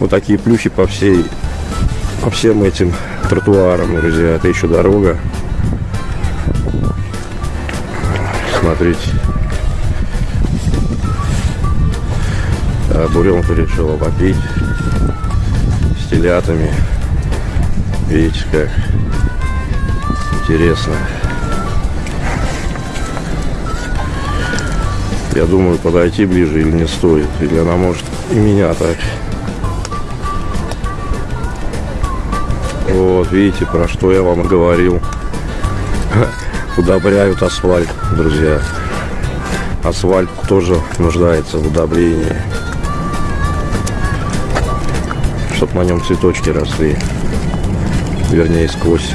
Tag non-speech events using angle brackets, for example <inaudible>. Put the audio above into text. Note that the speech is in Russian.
Вот такие плюхи по всей, по всем этим тротуарам, друзья. Это еще дорога. Смотрите. А буренка решила попить с. Видите, как интересно. Я думаю, подойти ближе или не стоит. Или она может и меня так. Вот, видите, про что я вам говорил. <laughs> Удобряют асфальт, друзья. Асфальт тоже нуждается в удобрении. Чтоб на нем цветочки росли. Вернее, сквозь